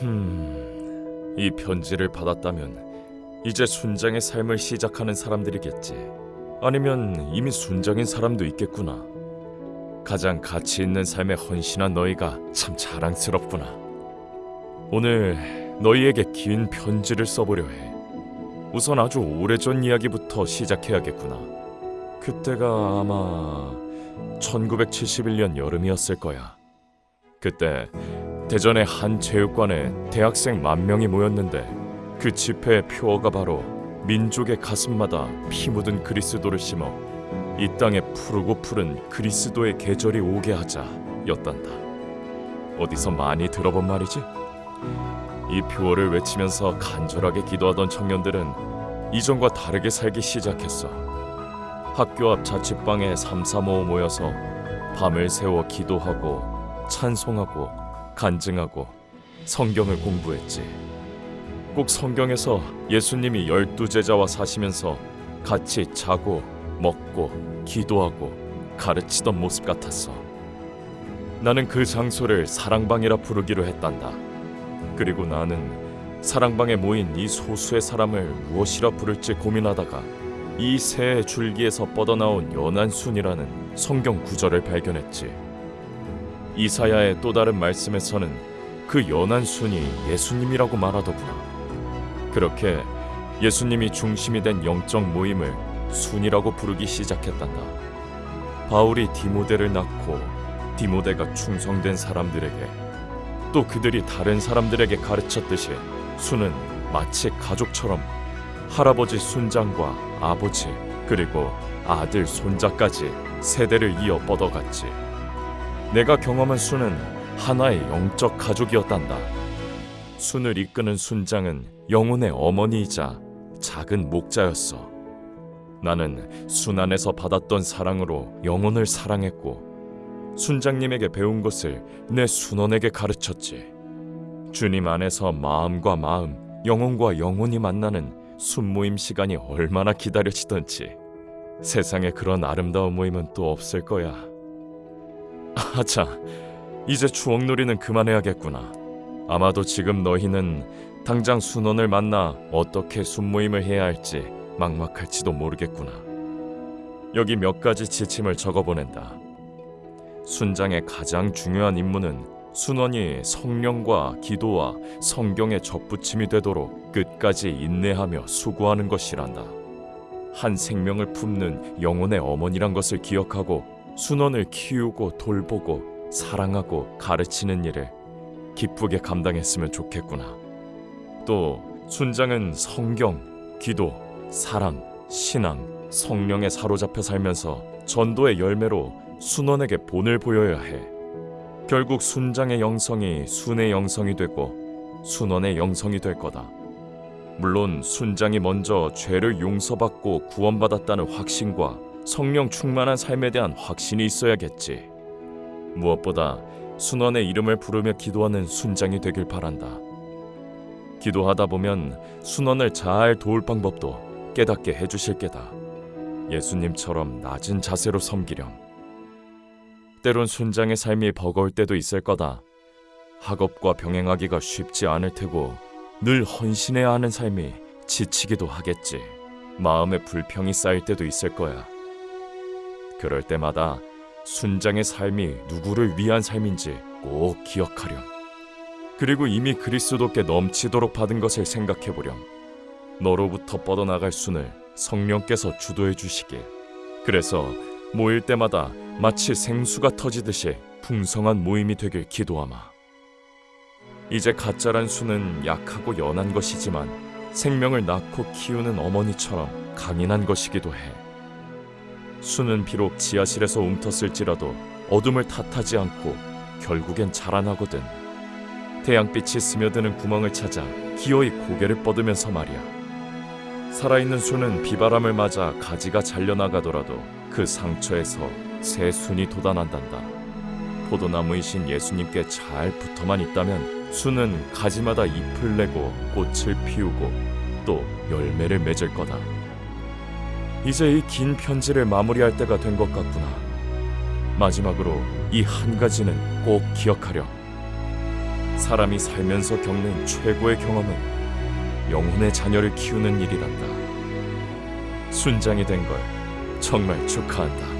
흠, 이 편지를 받았다면 이제 순장의 삶을 시작하는 사람들이겠지. 아니면 이미 순장인 사람도 있겠구나. 가장 가치 있는 삶에 헌신한 너희가 참 자랑스럽구나. 오늘 너희에게 긴 편지를 써보려 해. 우선 아주 오래전 이야기부터 시작해야겠구나. 그때가 아마 1971년 여름이었을 거야. 그때 대전의 한 체육관에 대학생 만 명이 모였는데 그 집회의 표어가 바로 민족의 가슴마다 피 묻은 그리스도를 심어 이 땅에 푸르고 푸른 그리스도의 계절이 오게 하자였단다. 어디서 많이 들어본 말이지? 이 표어를 외치면서 간절하게 기도하던 청년들은 이전과 다르게 살기 시작했어. 학교 앞 자취방에 삼삼오오 모여서 밤을 새워 기도하고 찬송하고 간증하고 성경을 공부했지. 꼭 성경에서 예수님이 열두 제자와 사시면서 같이 자고 먹고 기도하고 가르치던 모습 같았어. 나는 그 장소를 사랑방이라 부르기로 했단다. 그리고 나는 사랑방에 모인 이 소수의 사람을 무엇이라 부를지 고민하다가 이새 줄기에서 뻗어나온 연한 순이라는 성경 구절을 발견했지. 이사야의 또 다른 말씀에서는 그 연한 순이 예수님이라고 말하더구나. 그렇게 예수님이 중심이 된 영적 모임을 순이라고 부르기 시작했단다. 바울이 디모데를 낳고 디모데가 충성된 사람들에게 또 그들이 다른 사람들에게 가르쳤듯이 순은 마치 가족처럼 할아버지 순장과 아버지 그리고 아들 손자까지 세대를 이어 뻗어갔지. 내가 경험한 순은 하나의 영적 가족이었단다. 순을 이끄는 순장은 영혼의 어머니이자 작은 목자였어. 나는 순 안에서 받았던 사랑으로 영혼을 사랑했고 순장님에게 배운 것을 내 순원에게 가르쳤지. 주님 안에서 마음과 마음, 영혼과 영혼이 만나는 순모임 시간이 얼마나 기다려지던지 세상에 그런 아름다운 모임은 또 없을 거야. 아차, 이제 추억놀이는 그만해야겠구나. 아마도 지금 너희는 당장 순원을 만나 어떻게 순모임을 해야 할지 막막할지도 모르겠구나. 여기 몇 가지 지침을 적어보낸다. 순장의 가장 중요한 임무는 순원이 성령과 기도와 성경의 접붙임이 되도록 끝까지 인내하며 수고하는 것이란다. 한 생명을 품는 영혼의 어머니란 것을 기억하고 순원을 키우고 돌보고 사랑하고 가르치는 일을 기쁘게 감당했으면 좋겠구나. 또 순장은 성경, 기도, 사랑, 신앙, 성령에 사로잡혀 살면서 전도의 열매로 순원에게 본을 보여야 해. 결국 순장의 영성이 순의 영성이 되고 순원의 영성이 될 거다. 물론 순장이 먼저 죄를 용서받고 구원받았다는 확신과 성령 충만한 삶에 대한 확신이 있어야겠지. 무엇보다 순원의 이름을 부르며 기도하는 순장이 되길 바란다. 기도하다 보면 순원을 잘 도울 방법도 깨닫게 해주실 게다. 예수님처럼 낮은 자세로 섬기렴. 때론 순장의 삶이 버거울 때도 있을 거다. 학업과 병행하기가 쉽지 않을 테고 늘 헌신해야 하는 삶이 지치기도 하겠지. 마음에 불평이 쌓일 때도 있을 거야. 그럴 때마다 순장의 삶이 누구를 위한 삶인지 꼭 기억하렴. 그리고 이미 그리스도께 넘치도록 받은 것을 생각해 보렴. 너로부터 뻗어나갈 순을 성령께서 주도해 주시길. 그래서 모일 때마다 마치 생수가 터지듯이 풍성한 모임이 되길 기도하마. 이제 가짜란 수는 약하고 연한 것이지만 생명을 낳고 키우는 어머니처럼 강인한 것이기도 해. 수는 비록 지하실에서 움텄을지라도 어둠을 탓하지 않고 결국엔 자라나거든. 태양빛이 스며드는 구멍을 찾아 기어이 고개를 뻗으면서 말이야. 살아있는 수는 비바람을 맞아 가지가 잘려나가더라도 그 상처에서 새 순이 돋아난단다. 포도나무이신 예수님께 잘 붙어만 있다면 수는 가지마다 잎을 내고 꽃을 피우고 또 열매를 맺을 거다. 이제 이 긴 편지를 마무리할 때가 된 것 같구나. 마지막으로 이 한 가지는 꼭 기억하렴. 사람이 살면서 겪는 최고의 경험은 영혼의 자녀를 키우는 일이란다. 순장이 된 걸 정말 축하한다.